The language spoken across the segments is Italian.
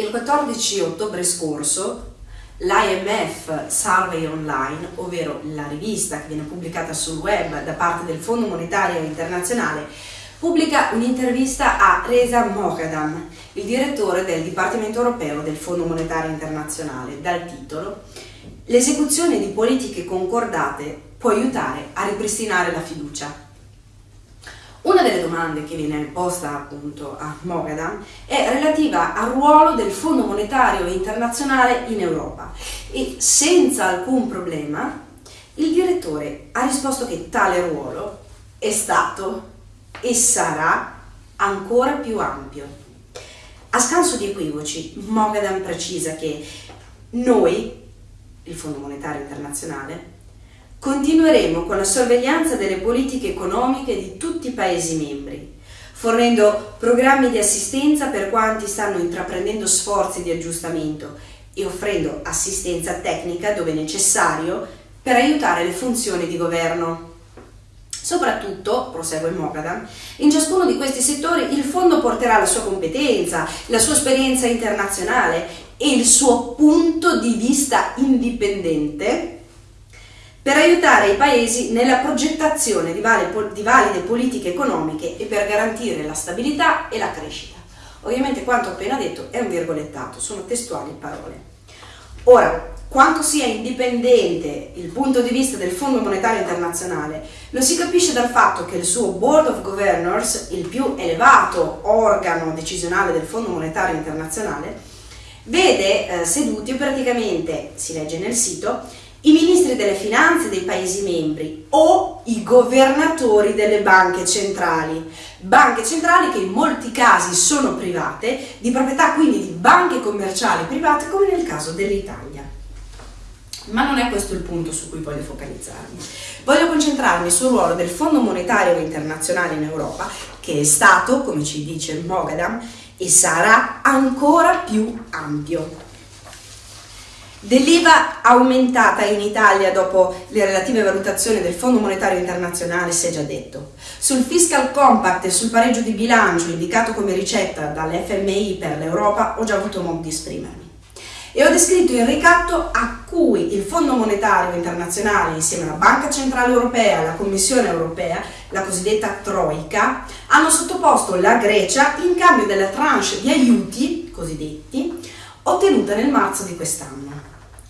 Il 14 ottobre scorso l'IMF Survey Online, ovvero la rivista che viene pubblicata sul web da parte del Fondo Monetario Internazionale, pubblica un'intervista a Reza Moghadam, il direttore del Dipartimento Europeo del Fondo Monetario Internazionale, dal titolo L'esecuzione di politiche concordate può aiutare a ripristinare la fiducia. Una delle domande che viene posta appunto a Mogadam è relativa al ruolo del Fondo Monetario Internazionale in Europa e senza alcun problema il direttore ha risposto che tale ruolo è stato e sarà ancora più ampio. A scanso di equivoci, Mogadam precisa che noi, il Fondo Monetario Internazionale, Continueremo con la sorveglianza delle politiche economiche di tutti i Paesi membri, fornendo programmi di assistenza per quanti stanno intraprendendo sforzi di aggiustamento e offrendo assistenza tecnica dove necessario per aiutare le funzioni di governo. Soprattutto, prosegue Mogadam, in ciascuno di questi settori il fondo porterà la sua competenza, la sua esperienza internazionale e il suo punto di vista indipendente per aiutare i paesi nella progettazione di valide, politiche economiche e per garantire la stabilità e la crescita. Ovviamente quanto appena detto è un virgolettato, sono testuali parole. Ora, quanto sia indipendente il punto di vista del Fondo Monetario Internazionale lo si capisce dal fatto che il suo Board of Governors, il più elevato organo decisionale del Fondo Monetario Internazionale, vede eh, seduti praticamente, si legge nel sito, i ministri delle finanze dei Paesi membri o i governatori delle banche centrali. Banche centrali che in molti casi sono private, di proprietà quindi di banche commerciali private come nel caso dell'Italia. Ma non è questo il punto su cui voglio focalizzarmi. Voglio concentrarmi sul ruolo del Fondo Monetario Internazionale in Europa, che è stato, come ci dice Mogadam, e sarà ancora più ampio. Dell'IVA aumentata in Italia dopo le relative valutazioni del Fondo Monetario Internazionale si è già detto. Sul Fiscal Compact e sul pareggio di bilancio indicato come ricetta dall'FMI per l'Europa ho già avuto modo di esprimermi. E ho descritto il ricatto a cui il Fondo Monetario Internazionale insieme alla Banca Centrale Europea e alla Commissione Europea, la cosiddetta Troica, hanno sottoposto la Grecia in cambio della tranche di aiuti cosiddetti ottenuta nel marzo di quest'anno.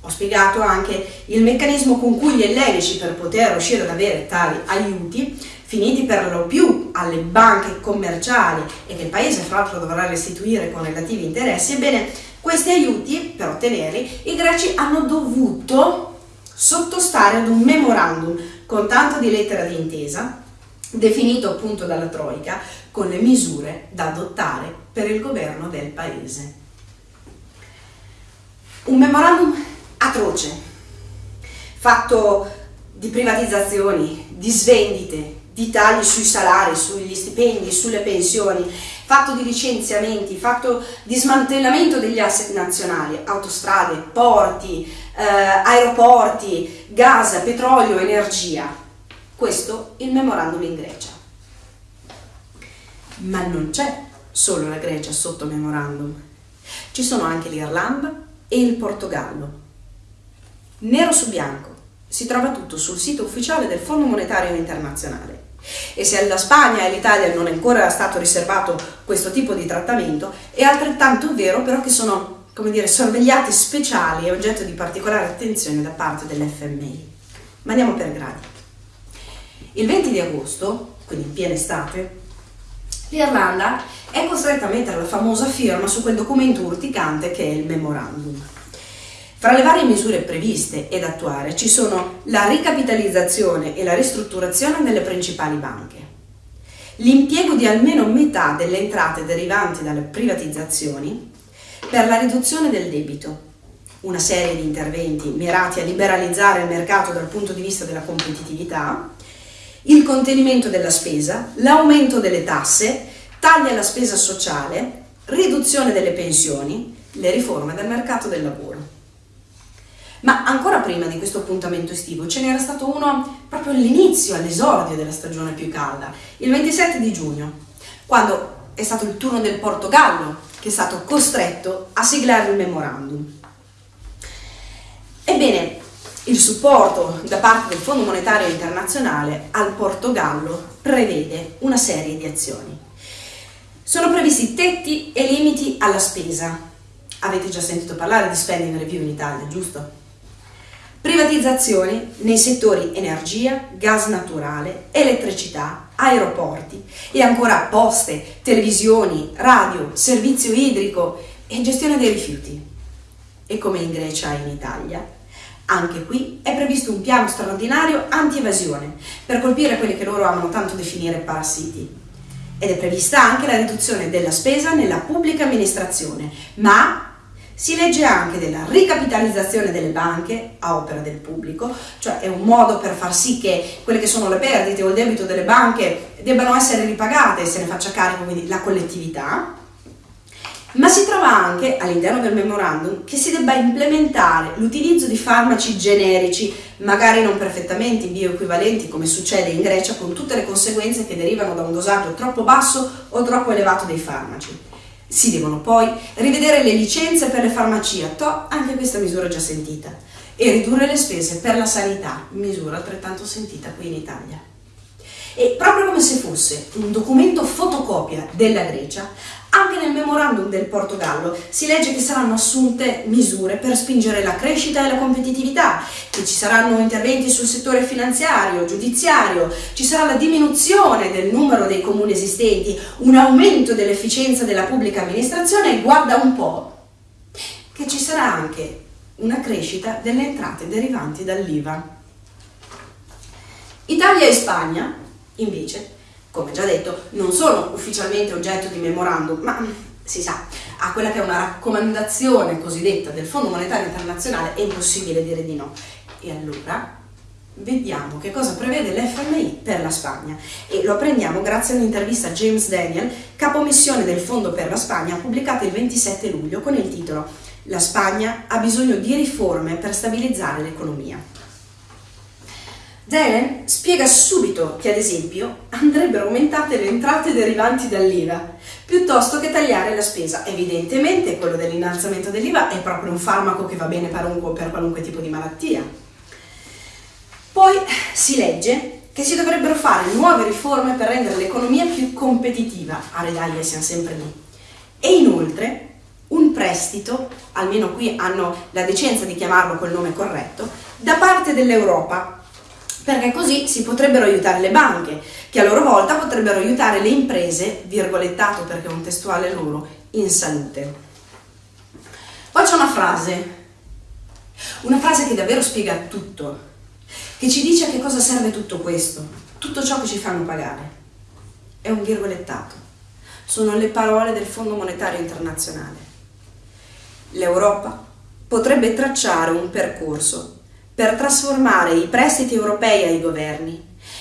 Ho spiegato anche il meccanismo con cui gli ellenici per poter riuscire ad avere tali aiuti, finiti per lo più alle banche commerciali e che il paese fra l'altro dovrà restituire con relativi interessi, ebbene questi aiuti per ottenerli i greci hanno dovuto sottostare ad un memorandum con tanto di lettera di intesa definito appunto dalla Troica con le misure da adottare per il governo del paese. Un memorandum atroce, fatto di privatizzazioni, di svendite, di tagli sui salari, sugli stipendi, sulle pensioni, fatto di licenziamenti, fatto di smantellamento degli asset nazionali, autostrade, porti, eh, aeroporti, gas, petrolio, energia. Questo il memorandum in Grecia. Ma non c'è solo la Grecia sotto memorandum, ci sono anche l'Irlanda e il Portogallo nero su bianco. Si trova tutto sul sito ufficiale del Fondo Monetario Internazionale. E se alla Spagna e all'Italia non è ancora stato riservato questo tipo di trattamento, è altrettanto vero però che sono, come dire, sorvegliati speciali e oggetto di particolare attenzione da parte dell'FMI. Ma andiamo per gradi. Il 20 di agosto, quindi in piena estate, l'Irlanda è costretta a mettere la famosa firma su quel documento urticante che è il memorandum. Fra le varie misure previste ed attuare ci sono la ricapitalizzazione e la ristrutturazione delle principali banche, l'impiego di almeno metà delle entrate derivanti dalle privatizzazioni per la riduzione del debito, una serie di interventi mirati a liberalizzare il mercato dal punto di vista della competitività, il contenimento della spesa, l'aumento delle tasse, tagli alla spesa sociale, riduzione delle pensioni, le riforme del mercato del lavoro. Ma ancora prima di questo appuntamento estivo ce n'era stato uno proprio all'inizio, all'esordio della stagione più calda, il 27 di giugno, quando è stato il turno del Portogallo che è stato costretto a siglare il memorandum. Ebbene, il supporto da parte del Fondo Monetario Internazionale al Portogallo prevede una serie di azioni. Sono previsti tetti e limiti alla spesa. Avete già sentito parlare di spending review in Italia, giusto? Privatizzazioni nei settori energia, gas naturale, elettricità, aeroporti e ancora poste, televisioni, radio, servizio idrico e gestione dei rifiuti. E come in Grecia e in Italia, anche qui è previsto un piano straordinario anti-evasione per colpire quelli che loro amano tanto definire parassiti. Ed è prevista anche la riduzione della spesa nella pubblica amministrazione, ma si legge anche della ricapitalizzazione delle banche a opera del pubblico, cioè è un modo per far sì che quelle che sono le perdite o il debito delle banche debbano essere ripagate e se ne faccia carico quindi la collettività. Ma si trova anche all'interno del memorandum che si debba implementare l'utilizzo di farmaci generici, magari non perfettamente bioequivalenti come succede in Grecia, con tutte le conseguenze che derivano da un dosaggio troppo basso o troppo elevato dei farmaci. Si devono poi rivedere le licenze per le farmacie, to, anche questa misura già sentita, e ridurre le spese per la sanità, misura altrettanto sentita qui in Italia. E proprio come se fosse un documento fotocopia della Grecia, anche nel memorandum del Portogallo si legge che saranno assunte misure per spingere la crescita e la competitività, che ci saranno interventi sul settore finanziario, giudiziario, ci sarà la diminuzione del numero dei comuni esistenti, un aumento dell'efficienza della pubblica amministrazione e guarda un po' che ci sarà anche una crescita delle entrate derivanti dall'IVA. Italia e Spagna, invece, come già detto, non sono ufficialmente oggetto di memorandum, ma si sa, a quella che è una raccomandazione cosiddetta del Fondo Monetario Internazionale è impossibile dire di no. E allora vediamo che cosa prevede l'FMI per la Spagna e lo apprendiamo grazie a un'intervista a James Daniel, capomissione del Fondo per la Spagna, pubblicata il 27 luglio con il titolo La Spagna ha bisogno di riforme per stabilizzare l'economia. Delen spiega subito che, ad esempio, andrebbero aumentate le entrate derivanti dall'IVA, piuttosto che tagliare la spesa. Evidentemente quello dell'innalzamento dell'IVA è proprio un farmaco che va bene per qualunque tipo di malattia. Poi si legge che si dovrebbero fare nuove riforme per rendere l'economia più competitiva. A Redaglia siamo sempre lì. E inoltre un prestito, almeno qui hanno la decenza di chiamarlo col nome corretto, da parte dell'Europa perché così si potrebbero aiutare le banche, che a loro volta potrebbero aiutare le imprese, virgolettato perché è un testuale loro, in salute. Poi c'è una frase, una frase che davvero spiega tutto, che ci dice a che cosa serve tutto questo, tutto ciò che ci fanno pagare. È un virgolettato, sono le parole del Fondo Monetario Internazionale. L'Europa potrebbe tracciare un percorso per trasformare i prestiti europei ai governi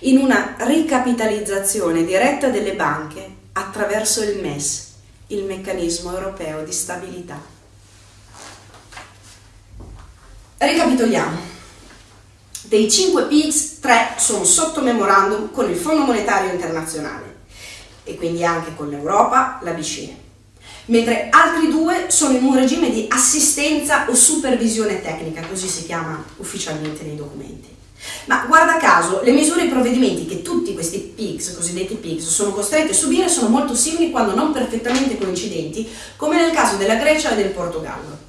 in una ricapitalizzazione diretta delle banche attraverso il MES, il meccanismo europeo di stabilità. Ricapitoliamo. Dei 5 PIGS, 3 sono sotto memorandum con il Fondo Monetario Internazionale e quindi anche con l'Europa, la BCE mentre altri due sono in un regime di assistenza o supervisione tecnica, così si chiama ufficialmente nei documenti. Ma guarda caso, le misure e i provvedimenti che tutti questi PIGS, cosiddetti PIGS, sono costretti a subire sono molto simili quando non perfettamente coincidenti, come nel caso della Grecia e del Portogallo.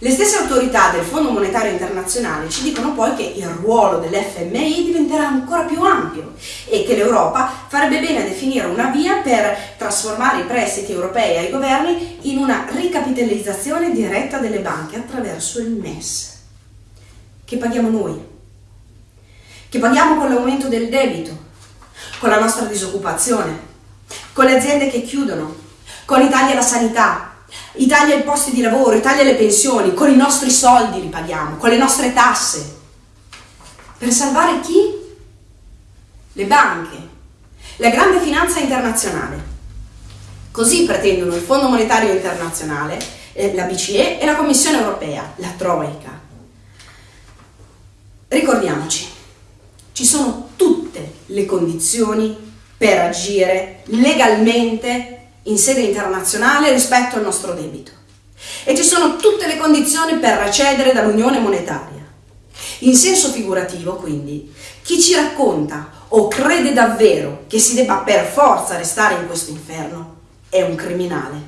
Le stesse autorità del Fondo Monetario Internazionale ci dicono poi che il ruolo dell'FMI diventerà ancora più ampio e che l'Europa farebbe bene a definire una via per trasformare i prestiti europei ai governi in una ricapitalizzazione diretta delle banche attraverso il MES, che paghiamo noi, che paghiamo con l'aumento del debito, con la nostra disoccupazione, con le aziende che chiudono, con i tagli alla sanità, i tagli ai posti di lavoro, i tagli alle pensioni, con i nostri soldi li paghiamo, con le nostre tasse. Per salvare chi? Le banche, la grande finanza internazionale. Così pretendono il Fondo Monetario Internazionale, eh, la BCE e la Commissione Europea, la Troica. Ricordiamoci, ci sono tutte le condizioni per agire legalmente in sede internazionale rispetto al nostro debito e ci sono tutte le condizioni per recedere dall'unione monetaria. In senso figurativo, quindi, chi ci racconta o crede davvero che si debba per forza restare in questo inferno è un criminale.